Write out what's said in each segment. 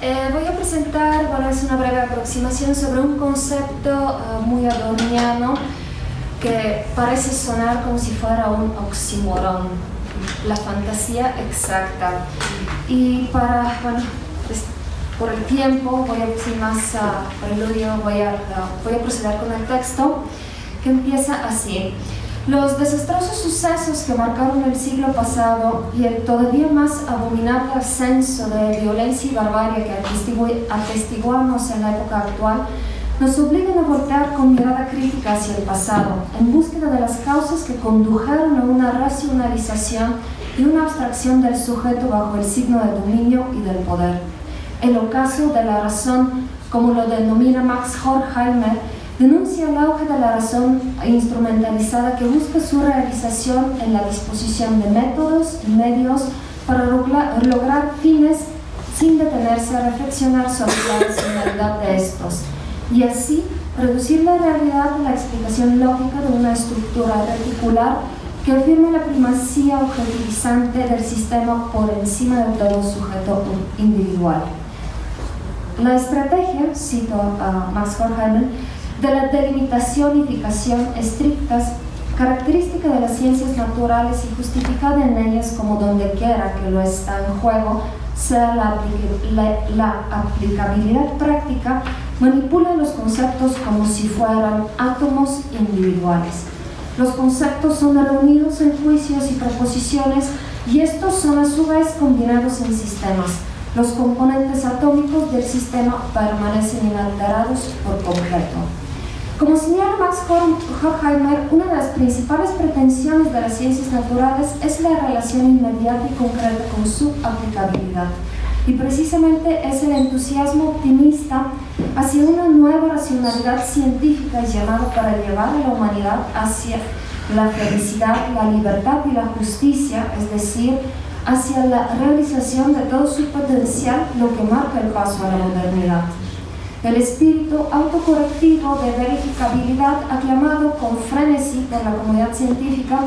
Eh, voy a presentar, bueno, es una breve aproximación sobre un concepto eh, muy adorniano que parece sonar como si fuera un oxímoron, la fantasía exacta. Y para, bueno, pues, por el tiempo, voy a, sin más uh, preludio, voy a, voy a proceder con el texto que empieza así. Los desastrosos sucesos que marcaron el siglo pasado y el todavía más abominable ascenso de violencia y barbarie que atestiguamos en la época actual nos obligan a voltear con mirada crítica hacia el pasado, en búsqueda de las causas que condujeron a una racionalización y una abstracción del sujeto bajo el signo del dominio y del poder. El ocaso de la razón, como lo denomina Max Horkheimer, denuncia el auge de la razón instrumentalizada que busca su realización en la disposición de métodos y medios para lograr fines sin detenerse a reflexionar sobre la racionalidad de estos y así reducir la realidad a la explicación lógica de una estructura reticular que afirme la primacía objetivizante del sistema por encima de todo sujeto individual. La estrategia, cito a Max Horkheimer, de la delimitación y fijación estrictas, característica de las ciencias naturales y justificada en ellas como donde quiera que lo está en juego, sea la, la, aplicabilidad práctica, manipula los conceptos como si fueran átomos individuales. Los conceptos son reunidos en juicios y proposiciones y estos son a su vez combinados en sistemas. Los componentes atómicos del sistema permanecen inalterados por completo. Como señala Max Horkheimer, una de las principales pretensiones de las ciencias naturales es la relación inmediata y concreta con su aplicabilidad. Y precisamente es el entusiasmo optimista hacia una nueva racionalidad científica llamada para llevar a la humanidad hacia la felicidad, la libertad y la justicia, es decir, hacia la realización de todo su potencial, lo que marca el paso a la modernidad. El espíritu autocorrectivo de verificabilidad aclamado con frenesí por la comunidad científica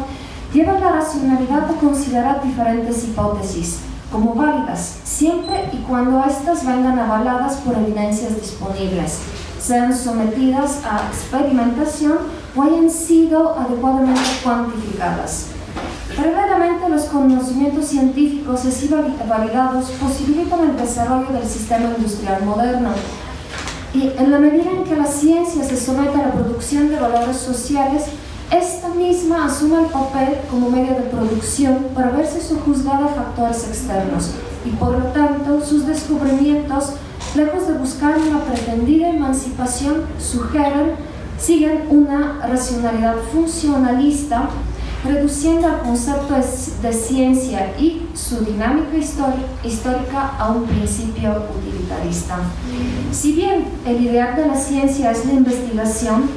lleva la racionalidad a considerar diferentes hipótesis como válidas, siempre y cuando éstas vengan avaladas por evidencias disponibles, sean sometidas a experimentación o hayan sido adecuadamente cuantificadas. Paralelamente, los conocimientos científicos así validados posibilitan el desarrollo del sistema industrial moderno, y en la medida en que la ciencia se somete a la producción de valores sociales, esta misma asume el papel como medio de producción para verse sojuzgada a factores externos. Y por lo tanto sus descubrimientos, lejos de buscar una pretendida emancipación, sugieren, siguen una racionalidad funcionalista reduciendo el concepto de ciencia y su dinámica histórica a un principio utilitarista. Si bien el ideal de la ciencia es la investigación,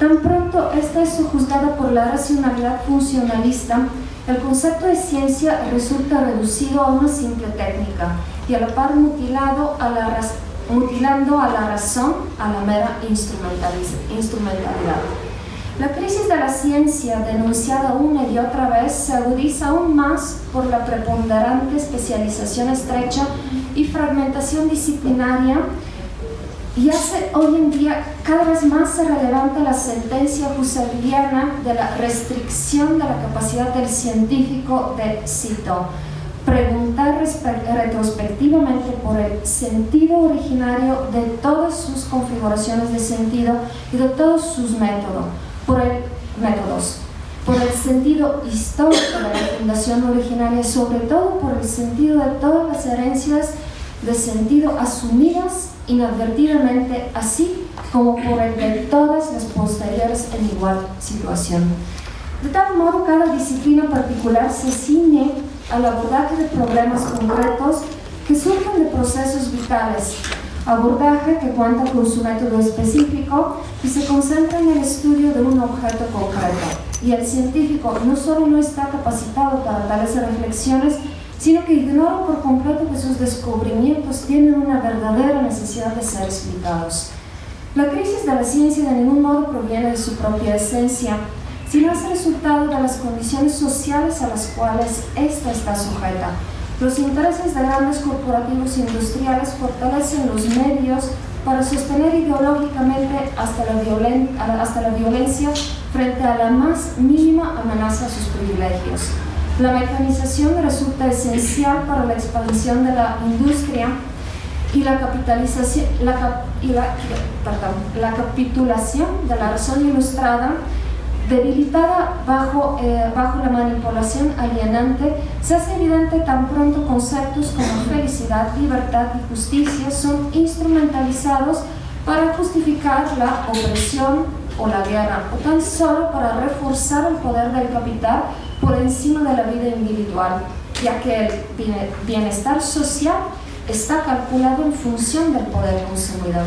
tan pronto esta es juzgada por la racionalidad funcionalista, el concepto de ciencia resulta reducido a una simple técnica y a la par mutilado a la, mutilando a la razón a la mera instrumentalidad. La crisis de la ciencia, denunciada una y otra vez, se agudiza aún más por la preponderante especialización estrecha y fragmentación disciplinaria. Y hace hoy en día cada vez más relevante la sentencia husserliana de la restricción de la capacidad del científico de, cito, preguntar retrospectivamente por el sentido originario de todas sus configuraciones de sentido y de todos sus métodos por el, métodos, por el sentido histórico de la fundación originaria, sobre todo por el sentido de todas las herencias de sentido asumidas inadvertidamente, así como por el de todas las posteriores en igual situación. De tal modo, cada disciplina particular se ciñe al abordaje de problemas concretos que surgen de procesos vitales abordaje que cuenta con su método específico y se concentra en el estudio de un objeto concreto. Y el científico no solo no está capacitado para tales reflexiones, sino que ignora por completo que sus descubrimientos tienen una verdadera necesidad de ser explicados. La crisis de la ciencia de ningún modo proviene de su propia esencia, sino es resultado de las condiciones sociales a las cuales ésta está sujeta, Los intereses de grandes corporativos industriales fortalecen los medios para sostener ideológicamente hasta la, violencia frente a la más mínima amenaza a sus privilegios. La mecanización resulta esencial para la expansión de la industria y la, capitalización, la, y la, la capitulación de la razón ilustrada debilitada bajo, eh, bajo la manipulación alienante, se hace evidente tan pronto conceptos como felicidad, libertad y justicia son instrumentalizados para justificar la opresión o la guerra, o tan solo para reforzar el poder del capital por encima de la vida individual, ya que el bienestar social está calculado en función del poder consumidor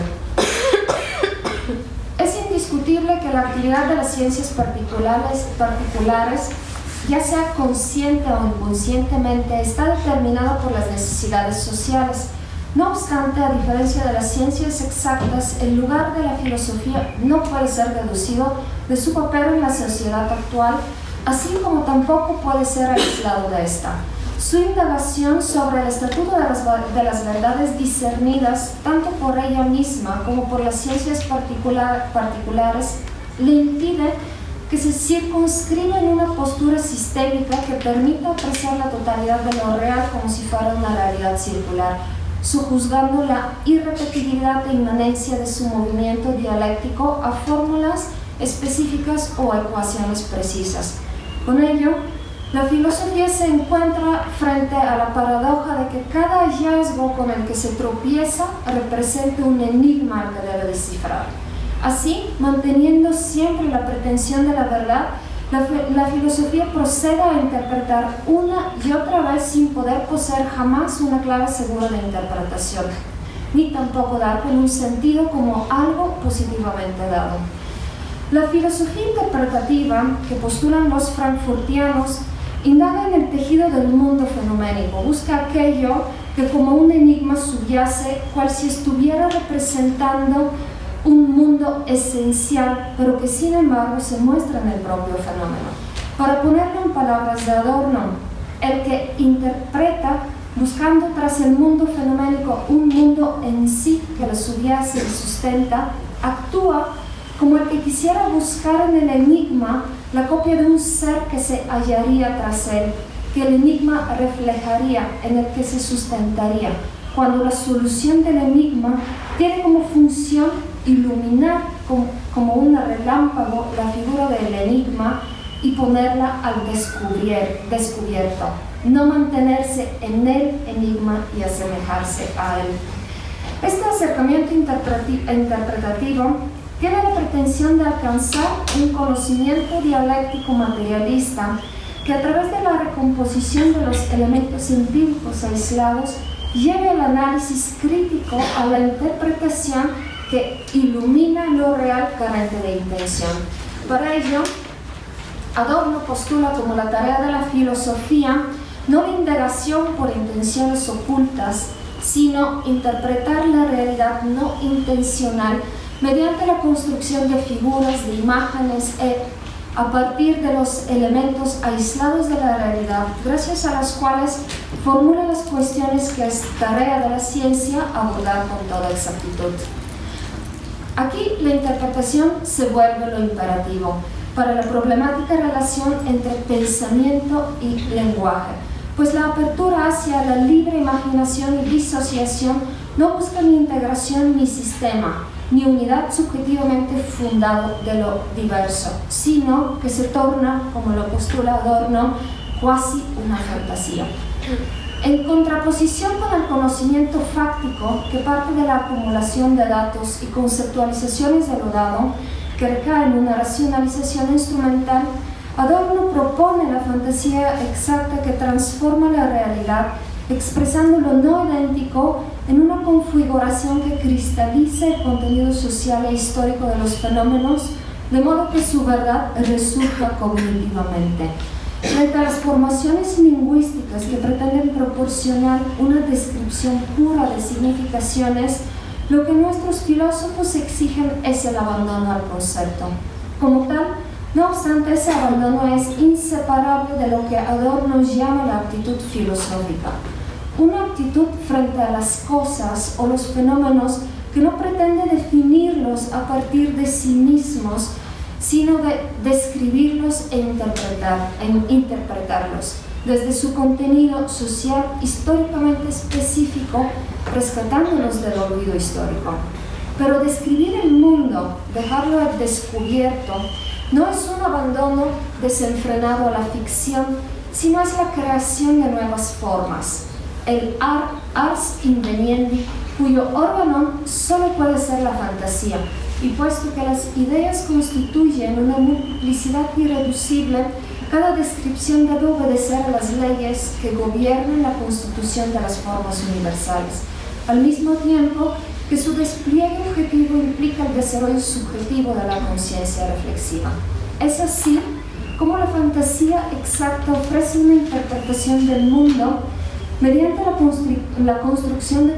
indiscutible que la actividad de las ciencias particulares, particulares ya sea consciente o inconscientemente, está determinada por las necesidades sociales. No obstante, a diferencia de las ciencias exactas, el lugar de la filosofía no puede ser reducido de su papel en la sociedad actual, así como tampoco puede ser aislado de esta. Su indagación sobre el estatuto de las, de las, verdades discernidas, tanto por ella misma como por las ciencias particular, particulares, le impide que se circunscriba en una postura sistémica que permita apreciar la totalidad de lo real como si fuera una realidad circular, sujuzgando la irrepetibilidad e inmanencia de su movimiento dialéctico a fórmulas específicas o ecuaciones precisas. Con ello, la filosofía se encuentra frente a la paradoja de que cada hallazgo con el que se tropieza representa un enigma que debe descifrar. Así, manteniendo siempre la pretensión de la verdad, la, la, filosofía procede a interpretar una y otra vez sin poder poseer jamás una clave segura de interpretación, ni tampoco dar con un sentido como algo positivamente dado. La filosofía interpretativa que postulan los frankfurtianos Indaga en el tejido del mundo fenoménico, busca aquello que como un enigma subyace, cual si estuviera representando un mundo esencial, pero que sin embargo se muestra en el propio fenómeno. Para ponerlo en palabras de Adorno, el que interpreta buscando tras el mundo fenoménico un mundo en sí que lo subyace y sustenta, actúa como el que quisiera buscar en el enigma la copia de un ser que se hallaría tras él, que el enigma reflejaría, en el que se sustentaría, cuando la solución del enigma tiene como función iluminar como, un relámpago la figura del enigma y ponerla al descubierto, no mantenerse en el enigma y asemejarse a él. Este acercamiento interpretativo tiene la pretensión de alcanzar un conocimiento dialéctico materialista que a través de la recomposición de los elementos empíricos aislados lleve al análisis crítico a la interpretación que ilumina lo real carente de intención. Para ello, Adorno postula como la tarea de la filosofía no la indagación por intenciones ocultas, sino interpretar la realidad no intencional mediante la construcción de figuras, de imágenes, e, a partir de los elementos aislados de la realidad, gracias a las cuales formula las cuestiones que es tarea de la ciencia abordar con toda exactitud. Aquí la interpretación se vuelve lo imperativo para la problemática relación entre pensamiento y lenguaje, pues la apertura hacia la libre imaginación y disociación no busca ni integración ni sistema, ni unidad subjetivamente fundado de lo diverso, sino que se torna, como lo postula Adorno, cuasi una fantasía. En contraposición con el conocimiento fáctico que parte de la acumulación de datos y conceptualizaciones de lo dado, que recae en una racionalización instrumental, Adorno propone la fantasía exacta que transforma la realidad expresando lo no idéntico en una configuración que cristalice el contenido social e histórico de los fenómenos, de modo que su verdad resurja cognitivamente. Las formaciones lingüísticas que pretenden proporcionar una descripción pura de significaciones, lo que nuestros filósofos exigen es el abandono al concepto. Como tal, no obstante, ese abandono es inseparable de lo que Adorno llama la actitud filosófica una actitud frente a las cosas o los fenómenos que no pretende definirlos a partir de sí mismos, sino de describirlos e, interpretar, e interpretarlos desde su contenido social históricamente específico, rescatándolos del olvido histórico. Pero describir el mundo, dejarlo al descubierto, no es un abandono desenfrenado a la ficción, sino es la creación de nuevas formas. El ars inveniendi, cuyo órgano solo puede ser la fantasía, y puesto que las ideas constituyen una multiplicidad irreducible, cada descripción debe obedecer a las leyes que gobiernan la constitución de las formas universales, al mismo tiempo que su despliegue objetivo implica el desarrollo subjetivo de la conciencia reflexiva. Es así como la fantasía exacta ofrece una interpretación del mundo mediante la, construcción de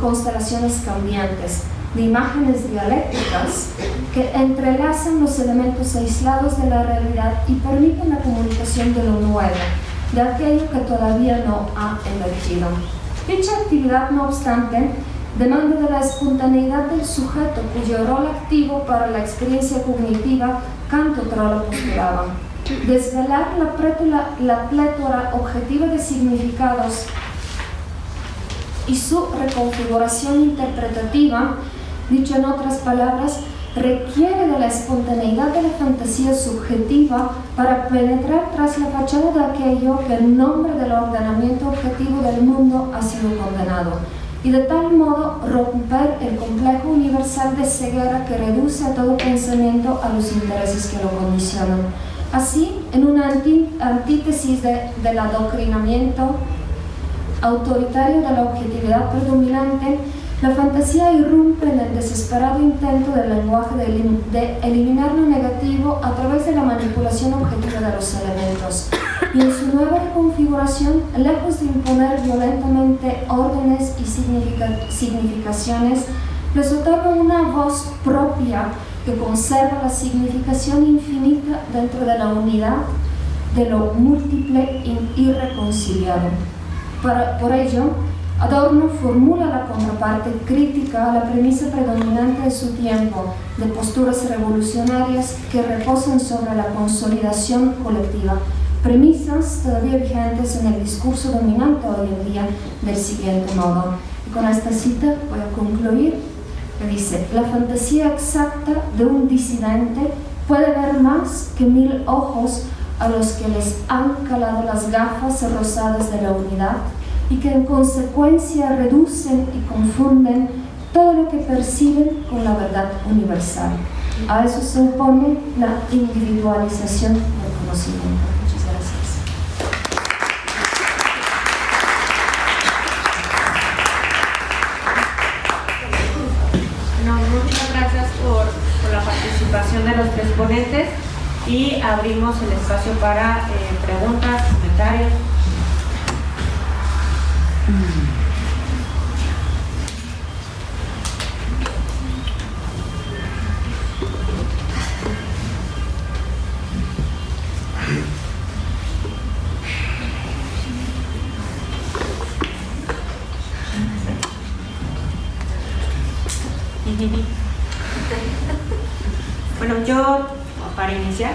constelaciones cambiantes, de imágenes dialécticas que entrelazan los elementos aislados de la realidad y permiten la comunicación de lo nuevo, de aquello que todavía no ha emergido. Dicha actividad, no obstante, demanda de la espontaneidad del sujeto cuyo rol activo para la experiencia cognitiva Kant otra lo postulaba. Desvelar la, la plétora objetiva de significados y su reconfiguración interpretativa Dicho en otras palabras, requiere de la espontaneidad de la fantasía subjetiva para penetrar tras la fachada de aquello que en nombre del ordenamiento objetivo del mundo ha sido condenado, y de tal modo romper el complejo universal de ceguera que reduce a todo pensamiento a los intereses que lo condicionan. Así, en una antítesis del adoctrinamiento autoritario de la objetividad predominante, la fantasía irrumpe en el desesperado intento del lenguaje de, eliminar lo negativo a través de la manipulación objetiva de los elementos. Y en su nueva configuración, lejos de imponer violentamente órdenes y significaciones, les otorga una voz propia que conserva la significación infinita dentro de la unidad de lo múltiple e irreconciliado. por ello, Adorno formula la contraparte crítica a la premisa predominante de su tiempo, de posturas revolucionarias que reposan sobre la consolidación colectiva, premisas todavía vigentes en el discurso dominante hoy en día del siguiente modo. Y con esta cita voy a concluir, dice, la fantasía exacta de un disidente puede ver más que mil ojos a los que les han calado las gafas rosadas de la unidad y que en consecuencia reducen y confunden todo lo que perciben con la verdad universal. A eso se opone la individualización del conocimiento. Ponentes y abrimos el espacio para eh, preguntas, comentarios. Bueno, yo, para iniciar,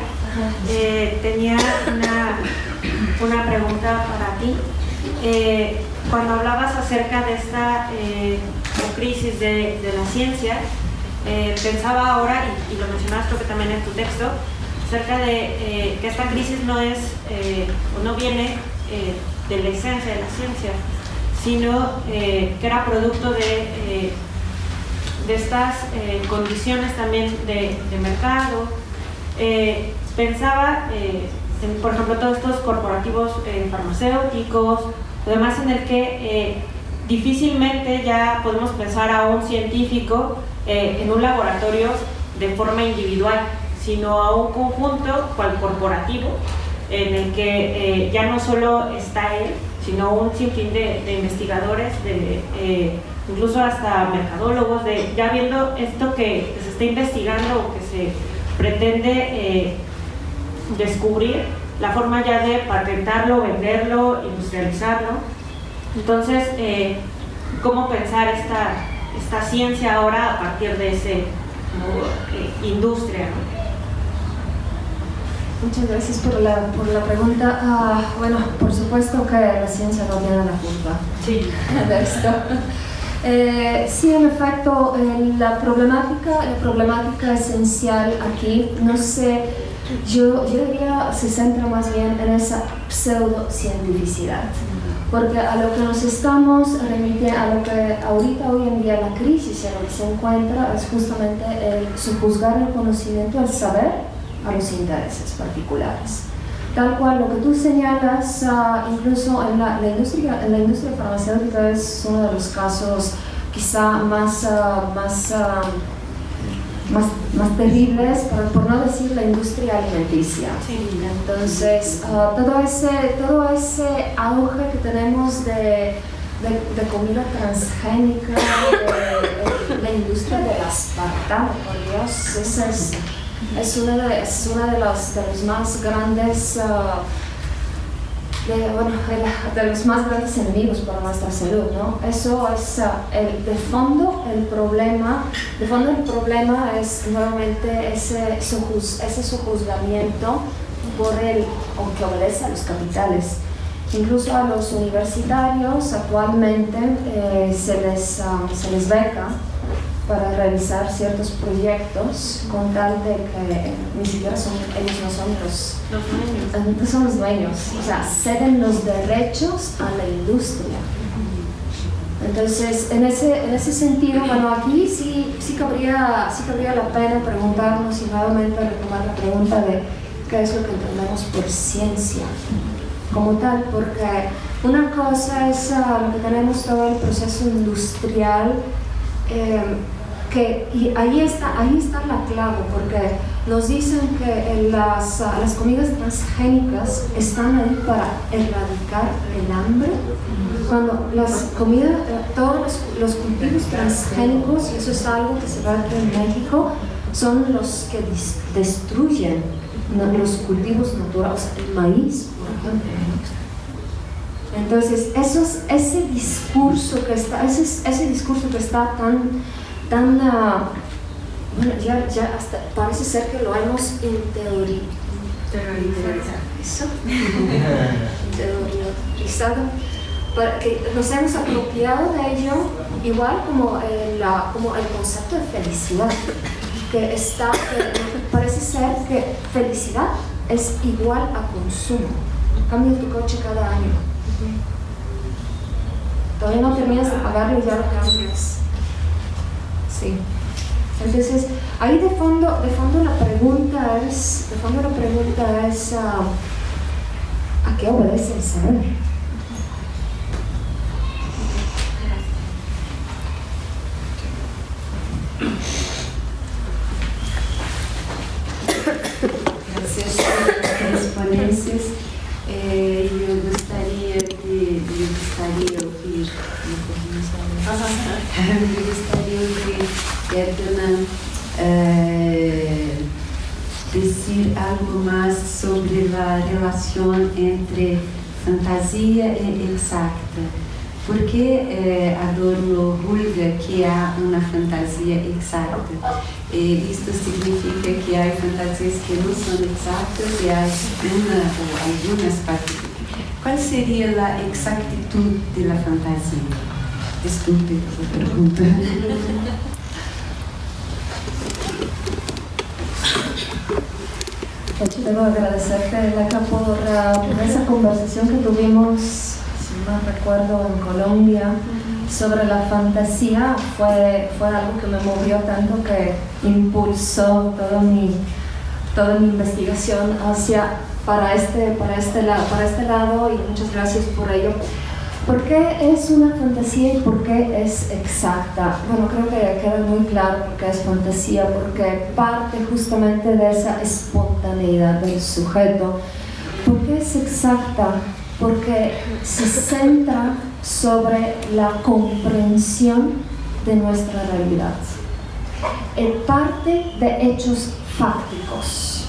eh, tenía una, una, pregunta para ti. Eh, cuando hablabas acerca de esta eh, crisis de, la ciencia, pensaba ahora, y, lo mencionabas creo que también en tu texto, acerca de que esta crisis no es, o no viene de la esencia de la ciencia, sino que era producto de de estas eh, condiciones también de, mercado. Eh, pensaba, eh, en, por ejemplo, todos estos corporativos farmacéuticos, además en el que difícilmente ya podemos pensar a un científico en un laboratorio de forma individual, sino a un conjunto cual corporativo en el que ya no solo está él, sino un sinfín de, de investigadores, de incluso hasta mercadólogos, de ya viendo esto que, se está investigando o que se pretende eh, descubrir, la forma ya de patentarlo, venderlo, industrializarlo. Entonces, eh, ¿cómo pensar esta, esta ciencia ahora a partir de esa eh, industria? Muchas gracias por la, por la pregunta. Ah, bueno, por supuesto que la ciencia no tiene la culpa sí. de esto. Eh, sí, en efecto, la, problemática, la problemática esencial aquí, no sé, yo, yo diría se centra más bien en esa pseudocientificidad porque a lo que nos estamos remitiendo, a lo que ahorita hoy en día la crisis en la que se encuentra es justamente el sujuzgar el conocimiento, el saber a los intereses particulares. Tal cual lo que tú señalas, ah, incluso en la, industria, en la industria farmacéutica es uno de los casos quizá más, uh, más, uh, más, más, terribles, por, no decir la industria alimenticia. Entonces, todo, ese, todo ese auge que tenemos de, de, comida transgénica, de, la industria de aspartamo, por Dios, esa es es uno de, es de, los, de los más grandes uh, de, bueno, de, los más grandes enemigos para nuestra salud, ¿no? Eso es uh, el, de fondo el problema, de fondo el problema es nuevamente ese, ese sojuzgamiento por el, que obedece a los capitales. Incluso a los universitarios actualmente eh, se, les, uh, se les beca para realizar ciertos proyectos con tal de que ni siquiera son, ellos no son los, dueños. No son los dueños, o sea, ceden los derechos a la industria. Entonces, en ese, en ese sentido, bueno, aquí sí, sí, cabría, sí cabría la pena preguntarnos y nuevamente retomar la pregunta de qué es lo que entendemos por ciencia como tal, porque una cosa es uh, lo que tenemos todo el proceso industrial eh, que y ahí está, ahí está la clave, porque nos dicen que las, las comidas transgénicas están ahí para erradicar el hambre. Cuando las comidas, todos los, cultivos transgénicos, eso es algo que se ve en México, son los que destruyen los cultivos naturales, el maíz, por ejemplo. Entonces, eso ese discurso que está, ese, ese discurso que está tan tan, bueno, ya, ya hasta parece ser que lo hemos interiorizado, para que nos hemos apropiado de ello, igual como el, como el concepto de felicidad, que está, parece ser que felicidad es igual a consumo. Cambia tu coche cada año. Todavía no terminas de pagarlo y ya lo cambias Sí. Entonces, ahí de fondo, de fondo la pregunta es, de fondo la pregunta es, uh, ¿a qué obedece el saber? Algo más sobre la relación entre fantasia e exacta. Porque eh, Adorno julga que há uma fantasia exata. E isto significa que há fantasias que não são exatas e há uma ou algumas partes. Qual seria a exactitud da fantasia? Desculpe essa pergunta. Yo debo agradecerte, Laca, por, esa conversación que tuvimos, si no recuerdo, en Colombia, sobre la fantasía. Fue, fue algo que me movió tanto que impulsó todo mi, toda mi investigación hacia, para, este, para, este, para este lado y muchas gracias por ello. ¿Por qué es una fantasía y por qué es exacta? Bueno, creo que queda muy claro por qué es fantasía, porque parte justamente de esa espontaneidad del sujeto. ¿Por qué es exacta? Porque se centra sobre la comprensión de nuestra realidad. En parte de hechos fácticos.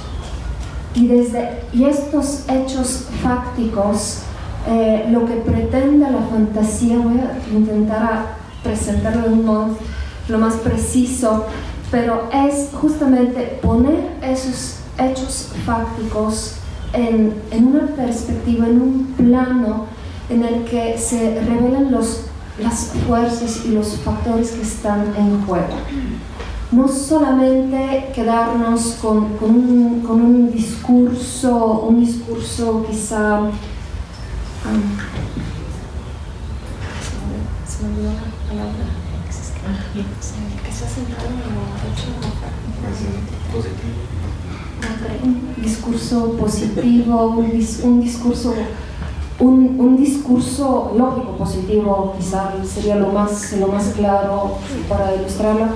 Y, desde, y estos hechos fácticos Eh, lo que pretende la fantasía, voy a intentar presentarlo de un modo lo más preciso, pero es justamente poner esos hechos fácticos en, en una perspectiva, en un plano en el que se revelan los, las fuerzas y los factores que están en juego. No solamente quedarnos con, con, un, con un, discurso, un discurso quizá... Um, se me olvidó la palabra. Que está centrado en lo hecho positivo un discurso positivo, un, discurso un, un, discurso lógico positivo, quizá sería lo más, lo más claro para ilustrarlo,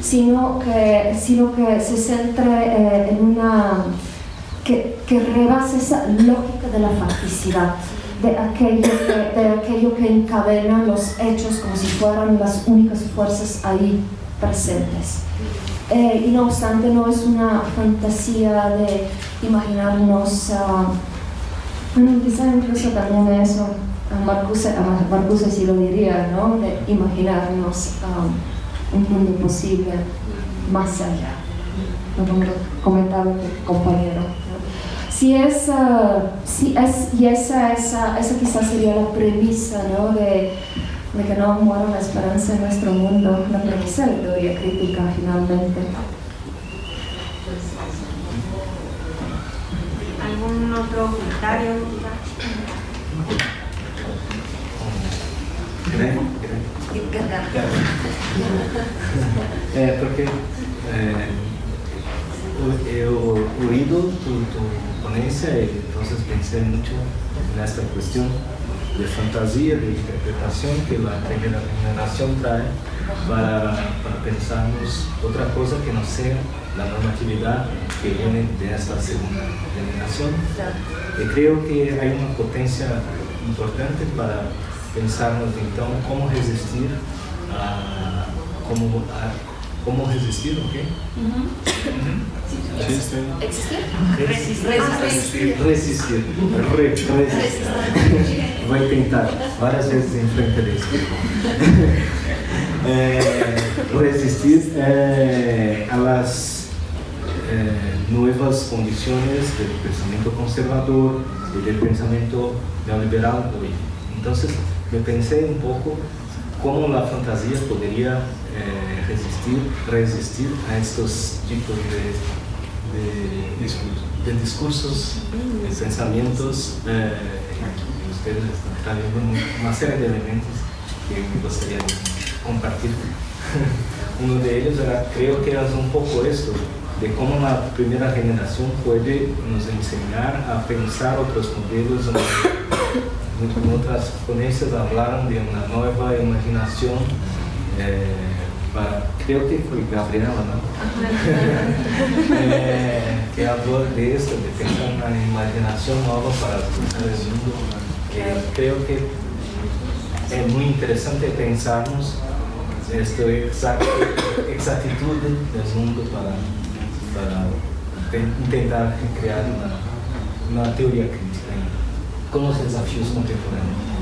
sino que, sino que se centre eh, en una. Que, que, rebase esa lógica de la facticidad, de aquello, que, de aquello que encadena los hechos como si fueran las únicas fuerzas ahí presentes. Eh, y no obstante no es una fantasía de imaginarnos, uh, bueno, quizá incluso también eso, a Marcuse, a Marcuse sí lo diría, ¿no? de imaginarnos un mundo posible más allá, como comentaba el compañero. Si es, uh, si es, y esa, esa, esa quizás sería la premisa ¿no? de de que no muera la esperanza en nuestro mundo, la premisa de la teoría crítica finalmente. ¿Algún otro comentario? É, porque é, eu ponencia y entonces pensé mucho en esta cuestión de fantasía, de interpretación que la primera generación trae para, para pensarnos otra cosa que no sea la normatividad que viene de esta segunda generación. Y creo que hay una potencia importante para pensarnos entonces cómo resistir a, cómo, cómo resistir, ¿ok? ¿Existir? Resistir. Resistir. Resistir. Voy a intentar varias veces en frente de esto. resistir eh, a las eh, nuevas condiciones del pensamiento conservador y del pensamiento neoliberal hoy. Entonces me pensé un poco cómo la fantasía podría eh, resistir, resistir a estos tipos de, de, de discursos, de pensamientos. Eh, ustedes están trayendo una serie de elementos que me gustaría compartir. Uno de ellos era, creo que es un poco esto, de cómo la primera generación puede nos enseñar a pensar otros modelos. En otras ponencias hablaron de una nueva imaginación. Eh, para, creo que fue Gabriela, ¿no? eh, que habló de esto, de pensar una imaginación nueva para el mundo. Que creo que es muy interesante pensarnos esta exactitud del mundo para, para intentar crear una, una teoría crítica con los desafíos contemporáneos.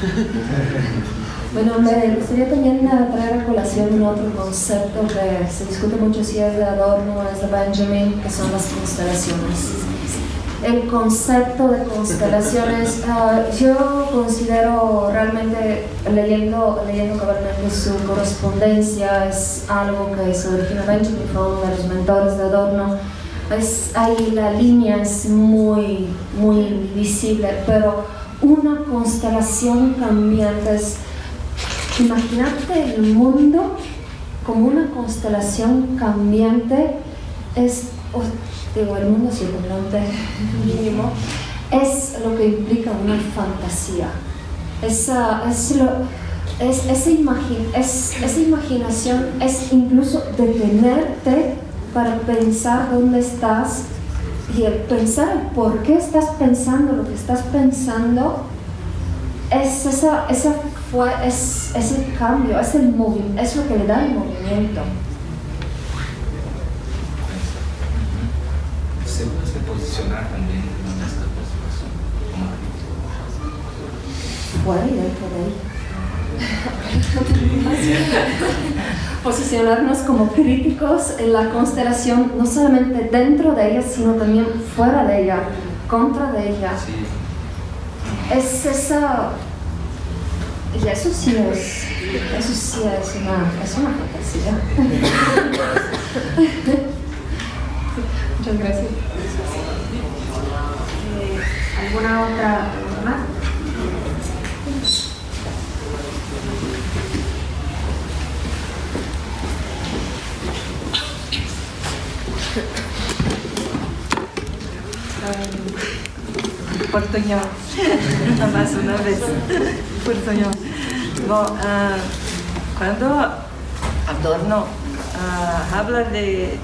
Bueno, me gustaría también traer a colación un otro concepto que se discute mucho si es de Adorno o es de Benjamin, que son las constelaciones. El concepto de constelaciones, uh, yo considero realmente, leyendo, leyendo cabalmente su correspondencia, es algo que se origina Benjamin, fue uno de los mentores de Adorno, es, ahí la línea es muy, muy visible, pero una constelación cambiante es Imagínate el mundo como una constelación cambiante, es, digo, el mundo circundante mínimo, es lo que implica una fantasía. Esa, es lo, es, esa, es, esa imaginación es incluso detenerte para pensar dónde estás y el pensar por qué estás pensando lo que estás pensando es esa, esa es, el cambio, es, el es lo que le da el movimiento. Se puede posicionar también fuera y dentro de ella. Posicionarnos como críticos en la constelación, no solamente dentro de ella, sino también fuera de ella, contra de ella. Es esa... Y eso sí es, eso sí es una, es una fantasía. Muchas gracias. Eh, ¿Alguna otra pregunta más? portuñol, más una vez, portuñol. Bom, ah, quando Adorno ah, habla de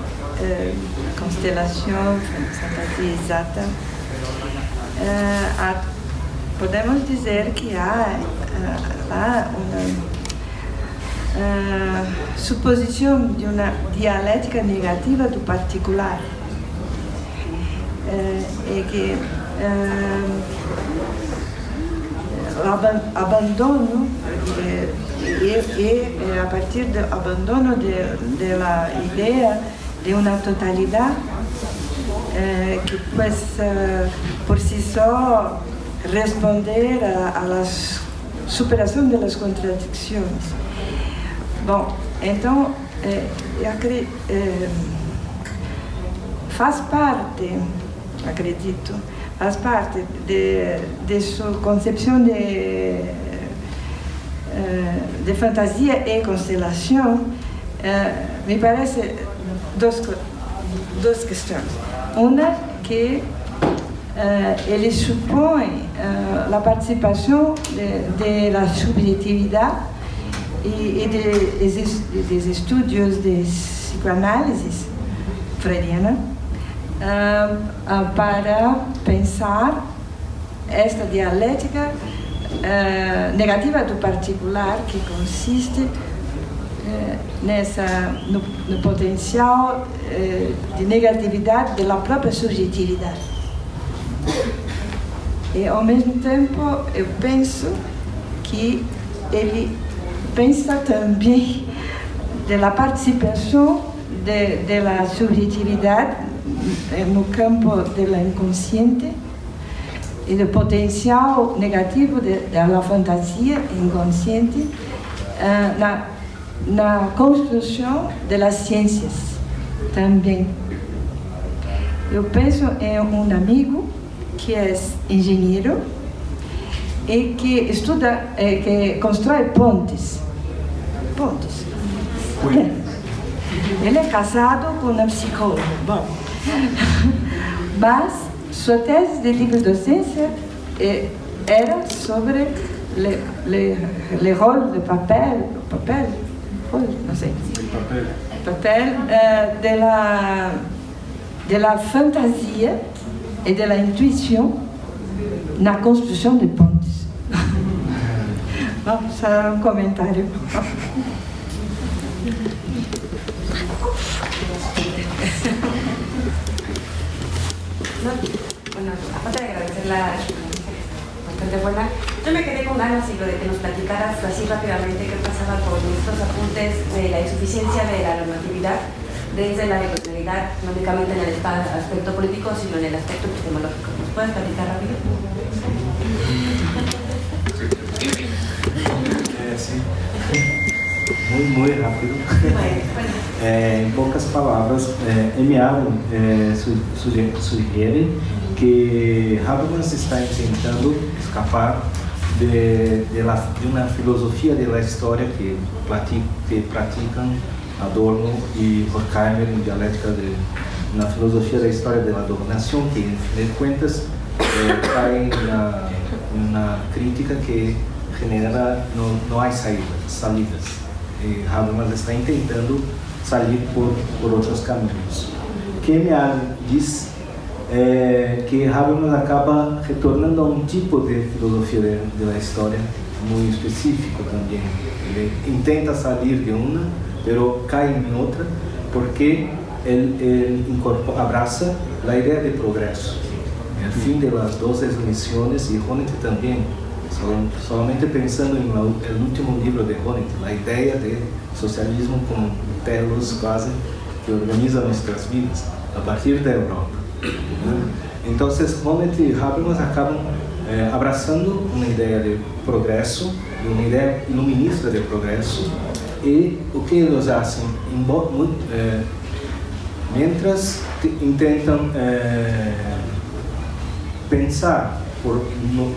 eh, constelação, fantasia exata, eh, há- podemos dizer que há lá uma ah, suposição de uma dialética negativa do particular. Eh, que abandono eh, a partir do abandono de, de la idea de una totalidad eh, que pues eh, por sí só responder a, a la superação de las contradicções. Bom, então, eh, eu acredito, faz parte, acredito, faz parte de, de sua concepção de, eh, de fantasia e eh, me parece duas, duas questões. Uma que eh, ele supõe a participação de, de la subjetividade e, e de, dos estudos de psicoanálise freudiana ah, para pensar esta dialética ah, negativa do particular que consiste eh, nessa no, no potencial eh, de negatividade da própria subjetividade. E ao mesmo tempo eu penso que ele pensa também da participação da subjetividade eh, no campo do inconsciente e do potencial negativo de- da fantasia inconsciente eh, na, na construção das ciências também. Eu penso em um amigo que é engenheiro e que estuda, eh, que constrói pontes. Pontes. Ele é casado com uma psicóloga. Bom. Mas sua tese de livre docência era sobre le, le, le rôle de papel, papel, não sei, Papel. papel eh, de, la, de la fantasia e de la intuição na construção de pontes. Bom, só um comentário. No, bueno, aparte de agradecer la bastante buena, yo me quedé con ganas y lo de que nos platicaras así rápidamente qué pasaba con estos apuntes de la insuficiencia de la normatividad desde la neutralidad, no únicamente en el aspecto político, sino en el aspecto epistemológico. ¿Nos puedes platicar rápido? Sim. Muito, muito rápido. É, em poucas palavras, é, M. Allen é, su- suge- sugere que Habermas está tentando escapar de, de, la- de uma filosofia da história que, que praticam Adorno e Horkheimer em dialética de na filosofia da história da dominação que, em fim de contas, é, cai na, na crítica que genera não, não há saídas, salidas. E Habermas está tentando sair por, por outros caminhos. Kemian diz é, que Habermas acaba retornando a um tipo de filosofia de- da história muito específico também. Ele tenta sair de uma, pero cai em outra, porque ele, ele incorpora, abraça a ideia de progresso. O fim das 12 missões e Honneth também solamente pensando en el último libro de Honneth, la idea de socialismo como telos quase que organiza nuestras vidas a partir de Europa. Entonces, Honneth y Habermas acaban eh, abraçando uma ideia de progresso, uma ideia iluminista de progresso, e o que eles fazem, eh, mientras intentam eh, pensar por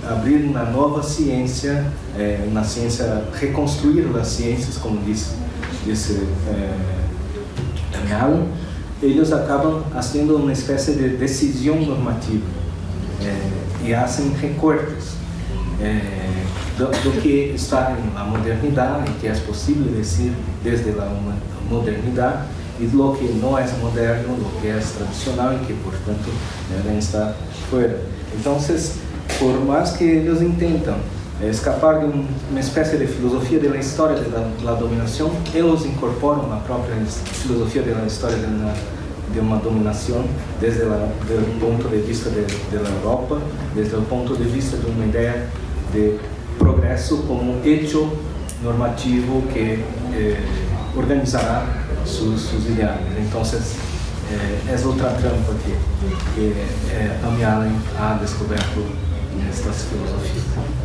abrir uma nova ciência, eh, uma ciência, reconstruir as ciências, como disse, disse Allen, eles acabam fazendo uma espécie de decisão normativa eh, e fazem recortes eh, do, do, que está na modernidade, que é possível dizer desde a modernidade, e do que não é moderno, do que é tradicional e que, portanto, devem estar fora. Então, por mais que eles intentam eh, escapar de um, uma espécie de filosofia da história da dominação, eles incorporam a própria filosofia da história de uma dominação desde o ponto de vista da Europa, desde o ponto de vista de uma ideia de progresso como hecho normativo que eh, organizará seus, seus ideais. Então, é, é outra trampa que, que é, Amy Allen ha descoberto estas filosofias.